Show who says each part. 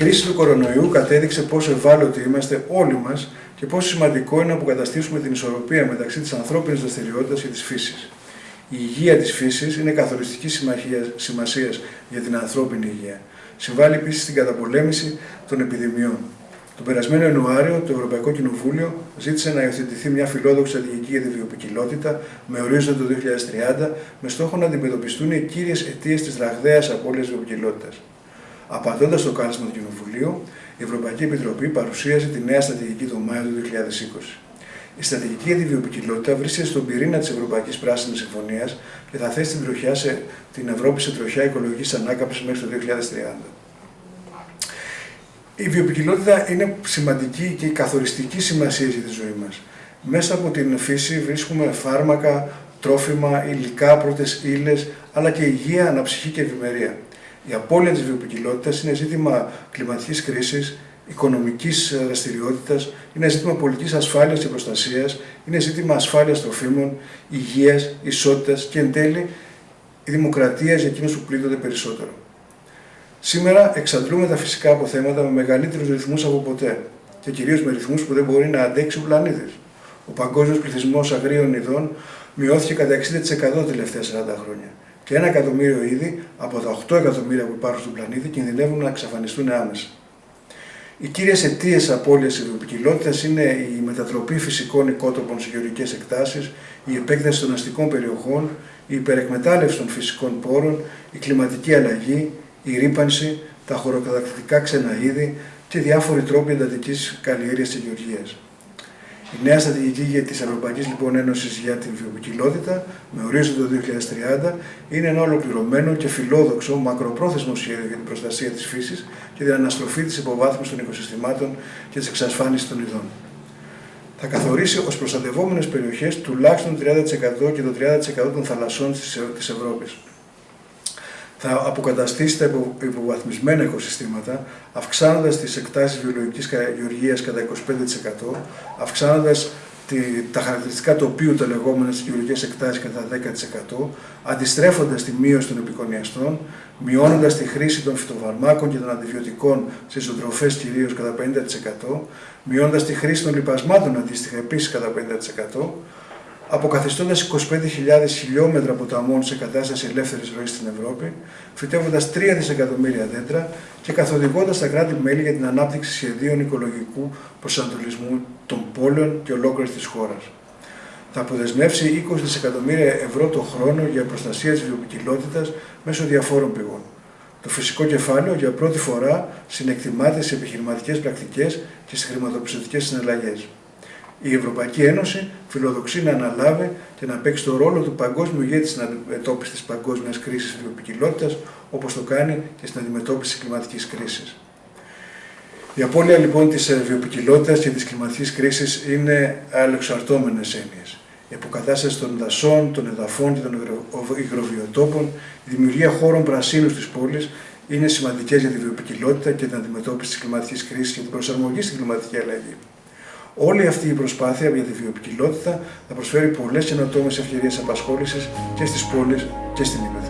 Speaker 1: κρίση του κορονοϊού κατέδειξε πόσο ευάλωτοι είμαστε όλοι μας και πόσο σημαντικό είναι να αποκαταστήσουμε την ισορροπία μεταξύ της ανθρώπινης δραστηριότητας και της φύσης. Η υγεία της φύσης είναι καθοριστική σημασίας για την ανθρώπινη υγεία. Συμβάλλει επίσης στην καταπολέμηση των επιδημιών. Τον περασμένο Ιανουάριο, το Ευρωπαϊκό Κοινοβούλιο ζήτησε να υιοθετηθεί μια φιλόδοξη στρατηγική για τη βιοπικιλότητα με ορίζοντα το 2030, με στόχο να αντιμετωπιστούν οι κύριες αιτίες της ραγδαίας απώλειας βιοπικιλότητα. Απαντώντα στο κάλεσμα του Κοινοβουλίου, η Ευρωπαϊκή Επιτροπή παρουσίασε τη νέα στρατηγική το Μάιο του 2020. Η στρατηγική για τη βιοπικιλότητα βρίσκεται στον πυρήνα της Ευρωπαϊκής Πράσινης Συμφωνίας και θα θέσει την, τροχιά σε, την Ευρώπη σε τροχιά οικολογικής ανάκαμψης μέχρι το 2030. Η βιοπικιλότητα είναι σημαντική και καθοριστική σημασία για τη ζωή μας. Μέσα από την φύση βρίσκουμε φάρμακα, τρόφιμα, υλικά, πρώτες ύλες, αλλά και υγεία, αναψυχή και ευημερία. Η απώλεια της βιοπικιλότητα είναι ζήτημα κλιματικής κρίσης, οικονομικής δραστηριότητας, είναι ζήτημα πολιτικής ασφάλειας και προστασίας, είναι ζήτημα ασφάλειας τροφίμων, υγείας, ισότητας και εν τέλει η δημοκρατία για εκείνους που πλήττονται περισσότερο. Σήμερα εξαντλούμε τα φυσικά αποθέματα με μεγαλύτερους ρυθμούς από ποτέ και κυρίως με ρυθμούς που δεν μπορεί να αντέξει ο πλανήτης. Ο παγκόσμιος πληθυσμός αγρίων ειδών μειώθηκε κατά 60% τα τελευταία 40 χρόνια και ένα εκατομμύριο είδη από τα 8 εκατομμύρια που υπάρχουν στον πλανήτη κινδυνεύουν να εξαφανιστούν άμεσα. Οι κύριες αιτίες απώλειας βιοποικιλότητας είναι η μετατροπή φυσικών οικότοπων σε γεωργικές εκτάσεις, η επέκταση των αστικών περιοχών, η υπερεκμετάλλευση των φυσικών πόρων, η κλιματική αλλαγή, η ρήπανση, τα χωροκατακτητικά ξένα είδη και διάφοροι τρόποι εντατικής καλλιέργειας και γεωργίας. Η νέα στρατηγική για τη Ευρωπαϊκή λοιπόν, Ένωσης για την βιοποικιλότητα, με ορίζοντα το 2030, είναι ένα ολοκληρωμένο και φιλόδοξο μακροπρόθεσμο σχέδιο για την προστασία της φύσης και την αναστροφή της υποβάθμιση των οικοσυστημάτων και της εξασφάλιση των ειδών. Θα καθορίσει ως προστατευόμενες περιοχές τουλάχιστον 30% και το 30% των θαλασσών της Ευρώπης θα αποκαταστήσει τα υποβαθμισμένα οικοσυστήματα, αυξάνοντας τις εκτάσεις βιολογικής γεωργίας κατά 25%, αυξάνοντας τα χαρακτηριστικά τοπίου, τα λεγόμενα στις γεωργικές εκτάσεις κατά 10%, αντιστρέφοντας τη μείωση των επικονιαστών, μειώνοντας τη χρήση των φυτοφαρμάκων και των αντιβιωτικών σε ζωοτροφές κυρίως κατά 50%, μειώνοντας τη χρήση των λιπασμάτων αντίστοιχα επίσης κατά 50%, αποκαθιστώντας 25.000 χιλιόμετρα ποταμών σε κατάσταση ελεύθερης ροής στην Ευρώπη, φυτεύοντας 3 δισεκατομμύρια δέντρα και καθοδηγώντας τα κράτη-μέλη για την ανάπτυξη σχεδίων οικολογικού προσανατολισμού των πόλεων και ολόκληρης της χώρας. Θα αποδεσμεύσει 20 δισεκατομμύρια ευρώ το χρόνο για προστασία της βιοποικιλότητας μέσω διαφόρων πηγών. Το φυσικό κεφάλαιο για πρώτη φορά συνεκτιμάται σε επιχειρηματικές πρακτικές και στις χρηματοπιστωτικές συναλλαγές. Η Ευρωπαϊκή Ένωση φιλοδοξεί να αναλάβει και να παίξει το ρόλο του παγκόσμιου ηγέτη στην αντιμετώπιση της παγκόσμιας κρίσης βιοπικιλότητα, όπως το κάνει και στην αντιμετώπιση της κλιματικής κρίσης. Η απώλεια λοιπόν της βιοπικιλότητα και της κλιματικής κρίσης είναι αλληλεξαρτώμενες έννοιες. Η αποκατάσταση των δασών, των εδαφών και των υγροβιοτόπων, η δημιουργία χώρων πρασίνου στι πόλει είναι σημαντικές για τη βιοπικιλότητα και την αντιμετώπιση της κλιματικής κρίσης και την προσαρμογή στην κλιματική αλλαγή. Όλη αυτή η προσπάθεια για τη βιοπικιλότητα θα προσφέρει πολλές καινοτόμες ευκαιρίες απασχόλησης και στις πόλεις και στην Ήπειρο.